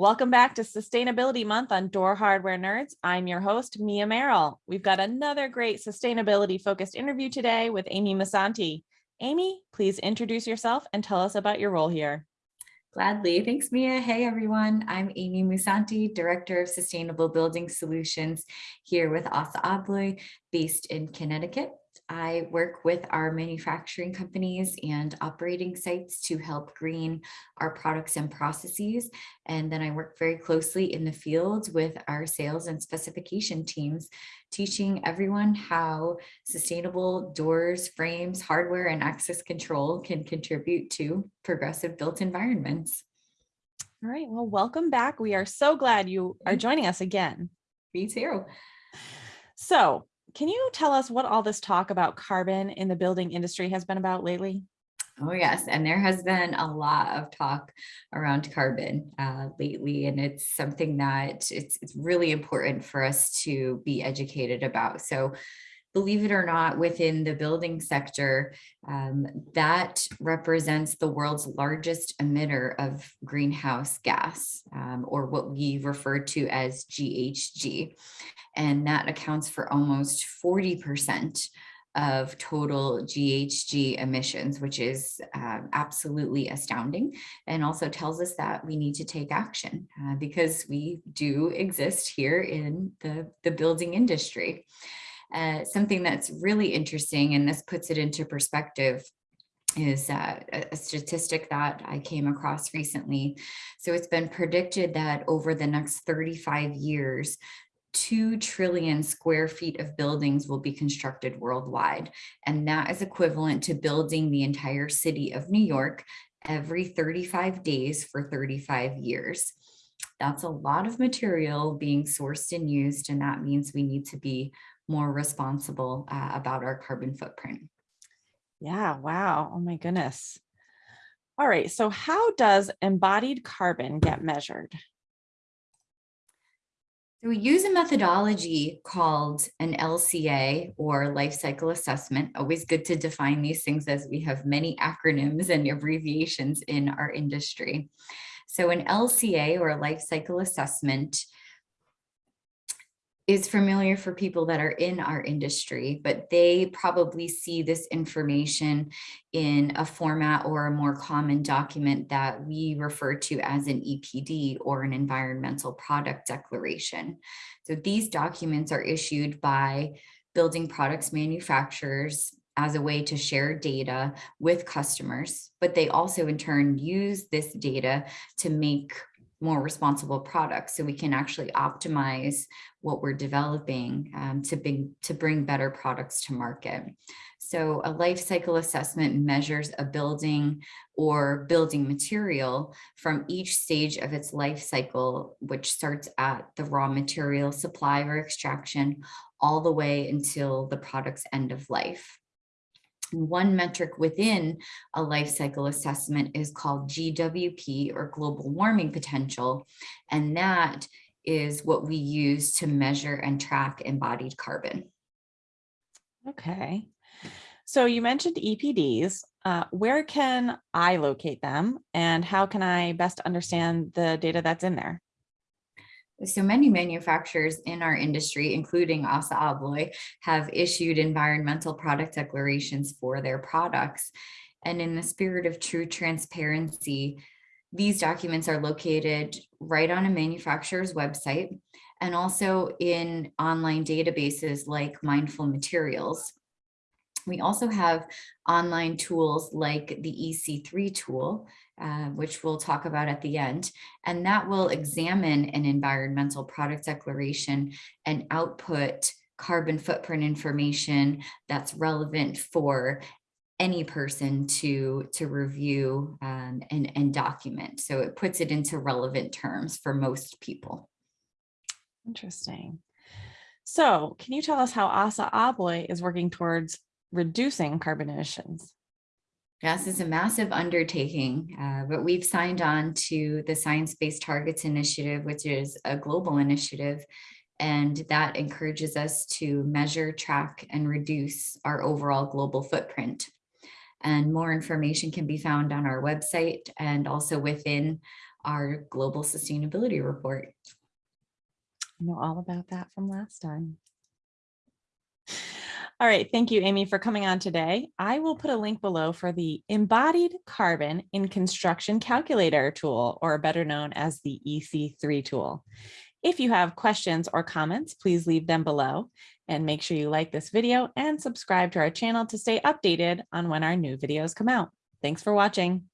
Welcome back to Sustainability Month on Door Hardware Nerds. I'm your host, Mia Merrill. We've got another great sustainability focused interview today with Amy Musanti. Amy, please introduce yourself and tell us about your role here. Gladly. Thanks, Mia. Hey, everyone. I'm Amy Musanti, Director of Sustainable Building Solutions here with ASSA ABLOY based in Connecticut. I work with our manufacturing companies and operating sites to help green our products and processes. And then I work very closely in the field with our sales and specification teams, teaching everyone how sustainable doors, frames, hardware, and access control can contribute to progressive built environments. All right, well, welcome back. We are so glad you are mm-hmm. joining us again. Me too. So can you tell us what all this talk about carbon in the building industry has been about lately? Oh yes, and there has been a lot of talk around carbon uh, lately, and it's something that it's, it's really important for us to be educated about. So believe it or not, within the building sector, um, that represents the world's largest emitter of greenhouse gas, um, or what we refer to as GHG. And that accounts for almost 40% of total GHG emissions, which is uh, absolutely astounding and also tells us that we need to take action uh, because we do exist here in the, the building industry. Uh, something that's really interesting, and this puts it into perspective, is uh, a statistic that I came across recently. So it's been predicted that over the next 35 years, 2 trillion square feet of buildings will be constructed worldwide. And that is equivalent to building the entire city of New York every 35 days for 35 years. That's a lot of material being sourced and used, and that means we need to be more responsible uh, about our carbon footprint. Yeah, wow. Oh my goodness. All right, so how does embodied carbon get measured? So we use a methodology called an LCA or life cycle assessment. Always good to define these things as we have many acronyms and abbreviations in our industry. So an LCA or a life cycle assessment is familiar for people that are in our industry, but they probably see this information in a format or a more common document that we refer to as an EPD or an environmental product declaration. So these documents are issued by building products manufacturers as a way to share data with customers, but they also in turn use this data to make more responsible products so we can actually optimize what we're developing um, to, bring, to bring better products to market. So a life cycle assessment measures a building or building material from each stage of its life cycle, which starts at the raw material supply or extraction all the way until the product's end of life. One metric within a life cycle assessment is called GWP or global warming potential. And that is what we use to measure and track embodied carbon. Okay. So you mentioned EPDs. Uh, where can I locate them and how can I best understand the data that's in there? So many manufacturers in our industry, including ASSA ABLOY, have issued environmental product declarations for their products. And in the spirit of true transparency, these documents are located right on a manufacturer's website and also in online databases like Mindful Materials. We also have online tools like the EC3 tool, uh, which we'll talk about at the end, and that will examine an environmental product declaration and output carbon footprint information that's relevant for any person to to review um, and, and document. So it puts it into relevant terms for most people. Interesting. So can you tell us how ASSA ABLOY is working towards reducing carbon emissions? Yes, it's a massive undertaking, uh, but we've signed on to the Science Based Targets Initiative, which is a global initiative, and that encourages us to measure, track, and reduce our overall global footprint. And more information can be found on our website and also within our global sustainability report. I know all about that from last time. All right, thank you, Amy, for coming on today. I will put a link below for the Embodied Carbon in Construction Calculator tool, or better known as the EC3 tool. If you have questions or comments, please leave them below and make sure you like this video and subscribe to our channel to stay updated on when our new videos come out. Thanks for watching.